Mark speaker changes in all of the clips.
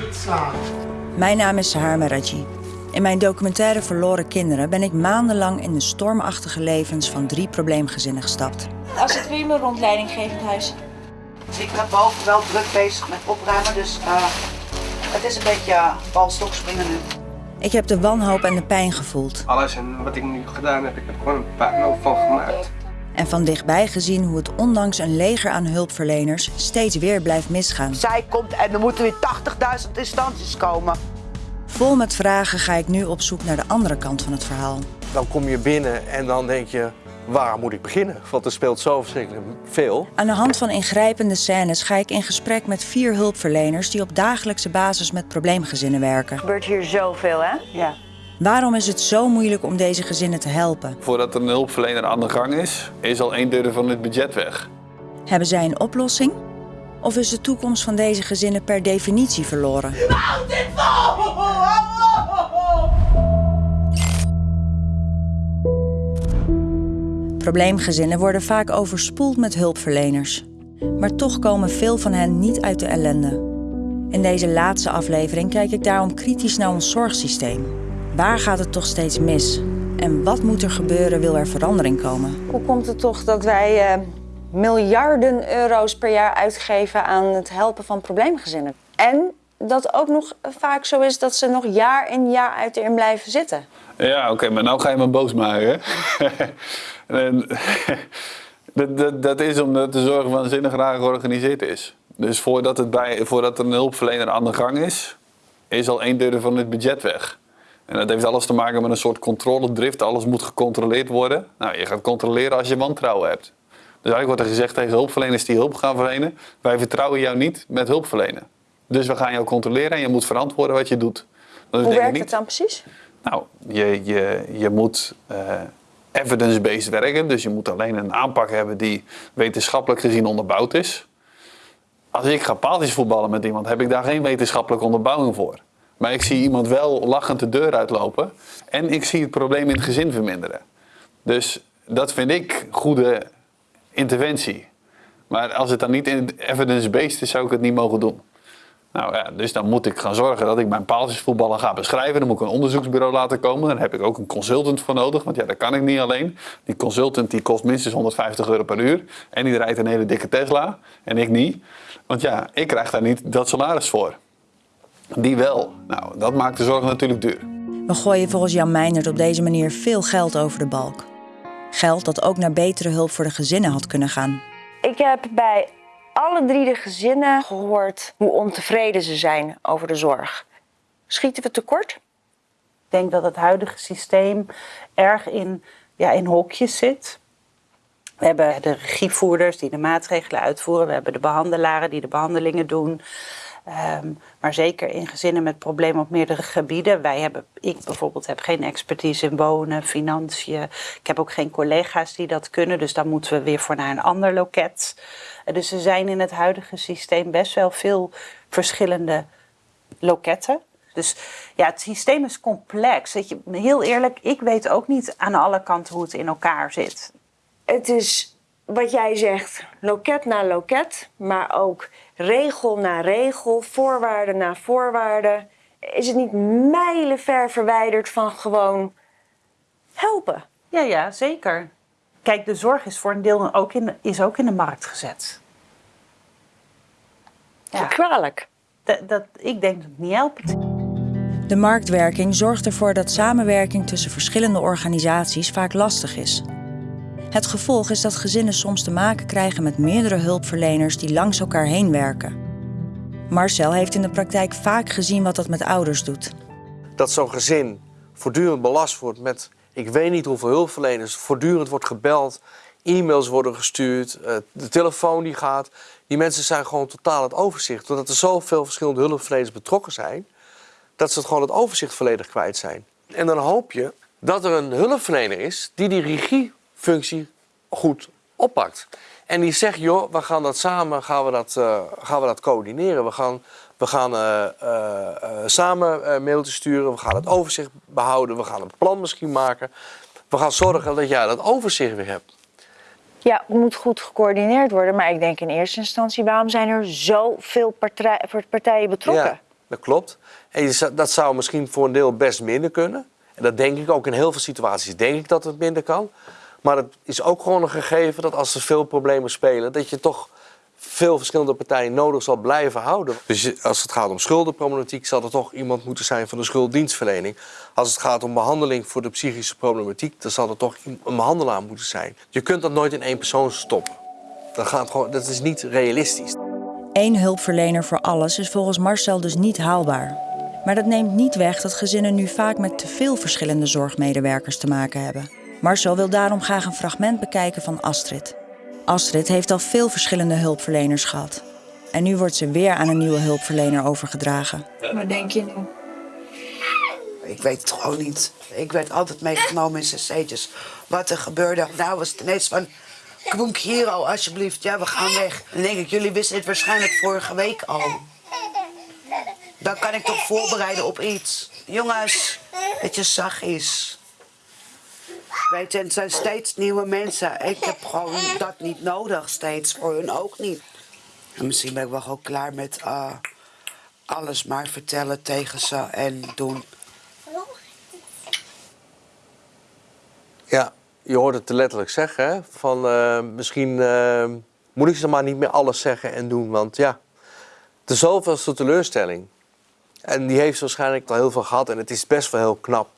Speaker 1: Niet slaan.
Speaker 2: Mijn naam is Sahar Meraji. In mijn documentaire Verloren Kinderen ben ik maandenlang in de stormachtige levens van drie probleemgezinnen gestapt. Als het weer mijn rondleiding geeft huis.
Speaker 3: Ik ben boven wel druk bezig met opruimen, dus eh, het is een beetje uh, balstok springen nu.
Speaker 2: Ik heb de wanhoop en de pijn gevoeld.
Speaker 4: Alles en wat ik nu gedaan heb, ik heb er gewoon een puinhoop van gemaakt.
Speaker 2: En van dichtbij gezien hoe het ondanks een leger aan hulpverleners steeds weer blijft misgaan.
Speaker 3: Zij komt en er moeten weer 80.000 instanties komen.
Speaker 2: Vol met vragen ga ik nu op zoek naar de andere kant van het verhaal.
Speaker 5: Dan kom je binnen en dan denk je, waar moet ik beginnen? Want er speelt zo verschrikkelijk veel.
Speaker 2: Aan de hand van ingrijpende scènes ga ik in gesprek met vier hulpverleners die op dagelijkse basis met probleemgezinnen werken.
Speaker 6: Er gebeurt hier zoveel, hè?
Speaker 3: Ja.
Speaker 2: Waarom is het zo moeilijk om deze gezinnen te helpen?
Speaker 7: Voordat er een hulpverlener aan de gang is, is al een derde van het budget weg.
Speaker 2: Hebben zij een oplossing? Of is de toekomst van deze gezinnen per definitie verloren? Probleemgezinnen worden vaak overspoeld met hulpverleners. Maar toch komen veel van hen niet uit de ellende. In deze laatste aflevering kijk ik daarom kritisch naar ons zorgsysteem. Waar gaat het toch steeds mis? En wat moet er gebeuren wil er verandering komen?
Speaker 6: Hoe komt het toch dat wij eh, miljarden euro's per jaar uitgeven aan het helpen van probleemgezinnen? En dat ook nog vaak zo is dat ze nog jaar in jaar uit erin blijven zitten.
Speaker 7: Ja, oké, maar nou ga je me boos maken. en, dat, dat, dat is omdat de zorg waanzinnig raar georganiseerd is. Dus voordat, het bij, voordat er een hulpverlener aan de gang is, is al een derde van het budget weg. En dat heeft alles te maken met een soort controledrift. Alles moet gecontroleerd worden. Nou, je gaat controleren als je wantrouwen hebt. Dus eigenlijk wordt er gezegd tegen hulpverleners die hulp gaan verlenen: wij vertrouwen jou niet met hulp verlenen. Dus we gaan jou controleren en je moet verantwoorden wat je doet. Dat
Speaker 6: Hoe werkt
Speaker 7: niet.
Speaker 6: het dan precies?
Speaker 7: Nou, je, je, je moet eh, evidence-based werken. Dus je moet alleen een aanpak hebben die wetenschappelijk gezien onderbouwd is. Als ik ga paaltjes voetballen met iemand, heb ik daar geen wetenschappelijke onderbouwing voor. Maar ik zie iemand wel lachend de deur uitlopen. En ik zie het probleem in het gezin verminderen. Dus dat vind ik goede interventie. Maar als het dan niet evidence-based is, zou ik het niet mogen doen. Nou ja, dus dan moet ik gaan zorgen dat ik mijn paaltjesvoetballen ga beschrijven. Dan moet ik een onderzoeksbureau laten komen. Dan heb ik ook een consultant voor nodig, want ja, dat kan ik niet alleen. Die consultant die kost minstens 150 euro per uur. En die rijdt een hele dikke Tesla. En ik niet. Want ja, ik krijg daar niet dat salaris voor. Die wel. Nou, dat maakt de zorg natuurlijk duur.
Speaker 2: We gooien volgens Jan Meijnert op deze manier veel geld over de balk. Geld dat ook naar betere hulp voor de gezinnen had kunnen gaan.
Speaker 6: Ik heb bij alle drie de gezinnen gehoord hoe ontevreden ze zijn over de zorg. Schieten we tekort?
Speaker 8: Ik denk dat het huidige systeem erg in, ja, in hokjes zit. We hebben de regievoerders die de maatregelen uitvoeren. We hebben de behandelaren die de behandelingen doen. Ehm, maar zeker in gezinnen met problemen op meerdere gebieden. Wij hebben, ik bijvoorbeeld heb geen expertise in wonen, financiën. Ik heb ook geen collega's die dat kunnen. Dus dan moeten we weer voor naar een ander loket. Eh, dus er zijn in het huidige systeem best wel veel verschillende loketten. Dus ja, het systeem is complex. Je, heel eerlijk, ik weet ook niet aan alle kanten hoe het in elkaar zit.
Speaker 6: Het is wat jij zegt, loket na loket, maar ook regel na regel, voorwaarde na voorwaarde. Is het niet mijlenver verwijderd van gewoon helpen?
Speaker 8: Ja, ja, zeker. Kijk, de zorg is voor een deel ook in, is ook in de markt gezet. Ja.
Speaker 6: Kwalijk.
Speaker 8: Dat, dat, ik denk dat het niet helpt.
Speaker 2: De marktwerking zorgt ervoor dat samenwerking tussen verschillende organisaties vaak lastig is. Het gevolg is dat gezinnen soms te maken krijgen met meerdere hulpverleners die langs elkaar heen werken. Marcel heeft in de praktijk vaak gezien wat dat met ouders doet.
Speaker 5: Dat zo'n gezin voortdurend belast wordt met ik weet niet hoeveel hulpverleners, voortdurend wordt gebeld, e-mails worden gestuurd, eh, de telefoon die gaat. Die mensen zijn gewoon totaal het overzicht. Doordat er zoveel verschillende hulpverleners betrokken zijn, dat ze het gewoon het overzicht volledig kwijt zijn. En dan hoop je dat er een hulpverlener is die die regiefunctie goed oppakt. En die zegt, joh, we gaan dat samen gaan we dat, eh, gaan we dat coördineren. We gaan, we gaan eh, eh, samen mailtjes sturen, we gaan het overzicht behouden, we gaan een plan misschien maken. We gaan zorgen dat jij dat overzicht weer hebt.
Speaker 6: Ja, het moet goed gecoördineerd worden. Maar ik denk in eerste instantie, waarom zijn er zoveel partij- partijen betrokken?
Speaker 5: Ja, dat klopt. En dat zou misschien voor een deel best minder kunnen. En dat denk ik ook in heel veel situaties. Denk ik dat het minder kan. Maar het is ook gewoon een gegeven dat als er veel problemen spelen, dat je toch veel verschillende partijen nodig zal blijven houden. Dus als het gaat om schuldenproblematiek, zal er toch iemand moeten zijn van de schulddienstverlening. Als het gaat om behandeling voor de psychische problematiek, dan zal er toch een behandelaar moeten zijn. Je kunt dat nooit in één persoon stoppen. Dat, gaat gewoon, dat is niet realistisch.
Speaker 2: Eén hulpverlener voor alles is volgens Marcel dus niet haalbaar. Maar dat neemt niet weg dat gezinnen nu vaak met te veel verschillende zorgmedewerkers te maken hebben. Marcel wil daarom graag een fragment bekijken van Astrid. Astrid heeft al veel verschillende hulpverleners gehad. En nu wordt ze weer aan een nieuwe hulpverlener overgedragen.
Speaker 6: Wat denk je nu?
Speaker 9: Ik weet het gewoon niet. Ik werd altijd meegenomen in cc'tjes. Wat er gebeurde. Nou was het ineens van... Kwonk Hero, alsjeblieft. Ja, we gaan weg. Dan denk ik, jullie wisten het waarschijnlijk vorige week al. Dan kan ik toch voorbereiden op iets. Jongens, dat je zacht is. Weet je, het zijn steeds nieuwe mensen. Ik heb gewoon dat niet nodig steeds. Voor hun ook niet. En misschien ben ik wel gewoon klaar met eh, alles maar vertellen tegen ze en doen.
Speaker 5: Ja, je hoort het te letterlijk zeggen. Hè? Van eh, misschien eh, moet ik ze maar niet meer alles zeggen en doen. Want ja, de zoveelste teleurstelling. En die heeft ze waarschijnlijk al heel veel gehad. En het is best wel heel knap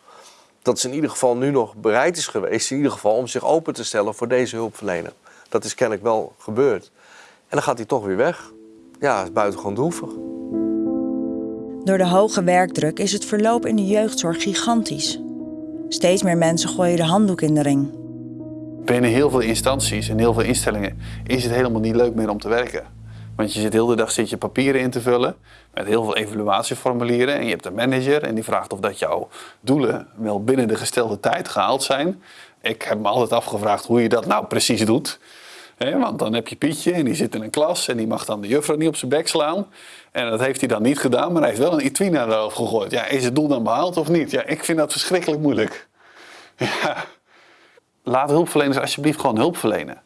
Speaker 5: dat ze in ieder geval nu nog bereid is geweest. In ieder geval om zich open te stellen voor deze hulpverlener. Dat is kennelijk wel gebeurd. En dan gaat hij toch weer weg. Ja, het is buitengewoon droevig.
Speaker 2: Door de hoge werkdruk is het verloop in de jeugdzorg gigantisch. Steeds meer mensen gooien de handdoek in de ring.
Speaker 7: Binnen heel veel instanties en heel veel instellingen is het helemaal niet leuk meer om te werken. Want je zit de hele dag zit je papieren in te vullen met heel veel evaluatieformulieren. En je hebt een manager en die vraagt of dat jouw doelen wel binnen de gestelde tijd gehaald zijn. Ik heb me altijd afgevraagd hoe je dat nou precies doet. Want dan heb je Pietje en die zit in een klas en die mag dan de juffrouw niet op zijn bek slaan. En dat heeft hij dan niet gedaan, maar hij heeft wel een etui naar de hoofd gegooid. Ja, is het doel dan behaald of niet? Ja, ik vind dat verschrikkelijk moeilijk. Ja. Laat hulpverleners alsjeblieft gewoon hulp verlenen.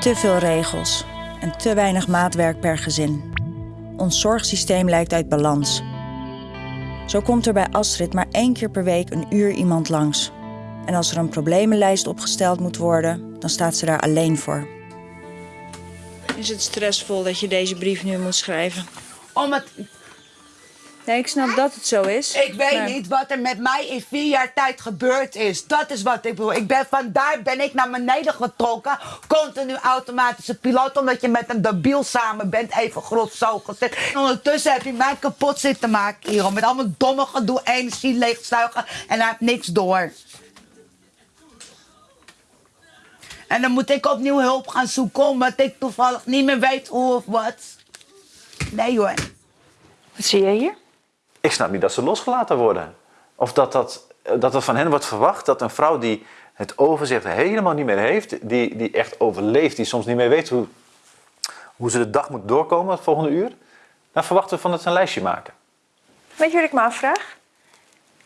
Speaker 2: Te veel regels en te weinig maatwerk per gezin. Ons zorgsysteem lijkt uit balans. Zo komt er bij Astrid maar één keer per week een uur iemand langs. En als er een problemenlijst opgesteld moet worden, dan staat ze daar alleen voor. Is het stressvol dat je deze brief nu moet schrijven?
Speaker 9: Om het,
Speaker 2: Nee, ik snap dat het zo is.
Speaker 9: ik weet niet wat er met mij in vier jaar tijd gebeurd is. Dat is wat ik bedoel. Ik ben, vandaar ben ik naar beneden getrokken. Continu automatische piloot. Omdat je met een debiel samen bent. Even groot zo gezet. En ondertussen heb je mij kapot zitten maken hier. Met allemaal domme gedoe. Energie leegzuigen. En hij heeft niks door. En dan moet ik opnieuw hulp gaan zoeken. Omdat ik toevallig niet meer weet hoe of wat. Nee hoor.
Speaker 6: Wat zie je hier?
Speaker 10: Ik snap niet dat ze losgelaten worden. Of dat, dat, dat er van hen wordt verwacht dat een vrouw die het overzicht helemaal niet meer heeft, die, die echt overleeft, die soms niet meer weet hoe, hoe ze de dag moet doorkomen het volgende uur, dan verwachten we van dat ze een lijstje maken.
Speaker 6: Weet je wat ik me afvraag?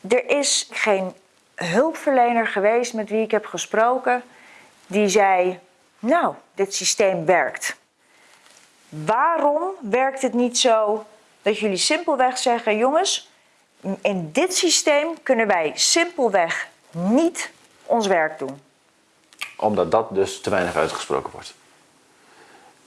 Speaker 6: Er is geen hulpverlener geweest met wie ik heb gesproken die zei: Nou, dit systeem werkt. Waarom werkt het niet zo dat jullie simpelweg zeggen: Jongens, in dit systeem kunnen wij simpelweg niet ons werk doen?
Speaker 10: Omdat dat dus te weinig uitgesproken wordt.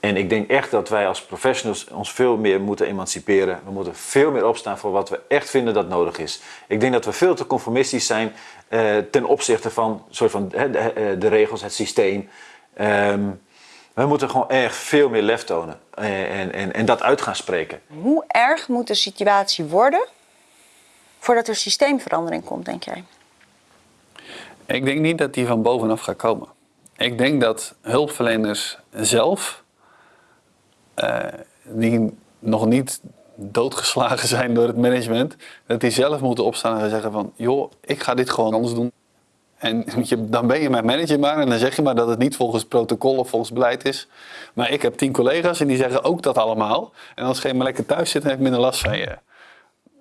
Speaker 10: En ik denk echt dat wij als professionals ons veel meer moeten emanciperen. We moeten veel meer opstaan voor wat we echt vinden dat nodig is. Ik denk dat we veel te conformistisch zijn eh, ten opzichte van, soort van de, eh, de regels, het systeem. Ehm, we moeten gewoon echt veel meer lef tonen en, en, en dat uit gaan spreken.
Speaker 6: Hoe erg moet de situatie worden voordat er systeemverandering komt, denk jij?
Speaker 7: Ik denk niet dat die van bovenaf gaat komen. Ik denk dat hulpverleners zelf, eh, die nog niet doodgeslagen zijn door het management, dat die zelf moeten opstaan en zeggen van, joh, ik ga dit gewoon anders doen. En je, dan ben je mijn manager maar en dan zeg je maar dat het niet volgens protocol of volgens beleid is. Maar ik heb tien collega's en die zeggen ook dat allemaal. En als je maar lekker thuis zit, dan heb ik minder last van je.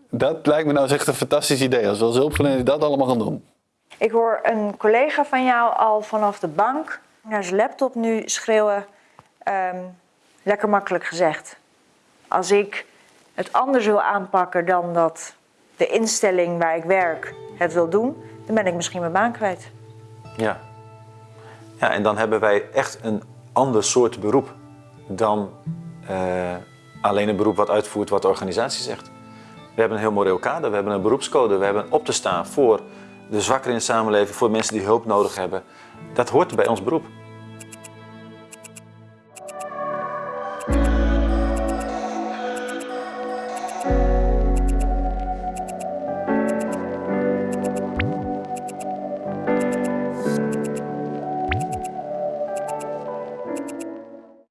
Speaker 7: Dat lijkt me nou echt een fantastisch idee. Als we als hulpverlener dat allemaal gaan doen.
Speaker 6: Ik hoor een collega van jou al vanaf de bank
Speaker 11: naar zijn laptop nu schreeuwen. Ehm, lekker makkelijk gezegd. Als ik het anders wil aanpakken dan dat de instelling waar ik werk het wil doen, dan ben ik misschien mijn baan kwijt.
Speaker 10: Ja. ja, en dan hebben wij echt een ander soort beroep dan eh, alleen een beroep wat uitvoert wat de organisatie zegt. We hebben een heel moreel kader, we hebben een beroepscode, we hebben op te staan voor de zwakkeren in de samenleving, voor mensen die hulp nodig hebben. Dat hoort bij ons beroep.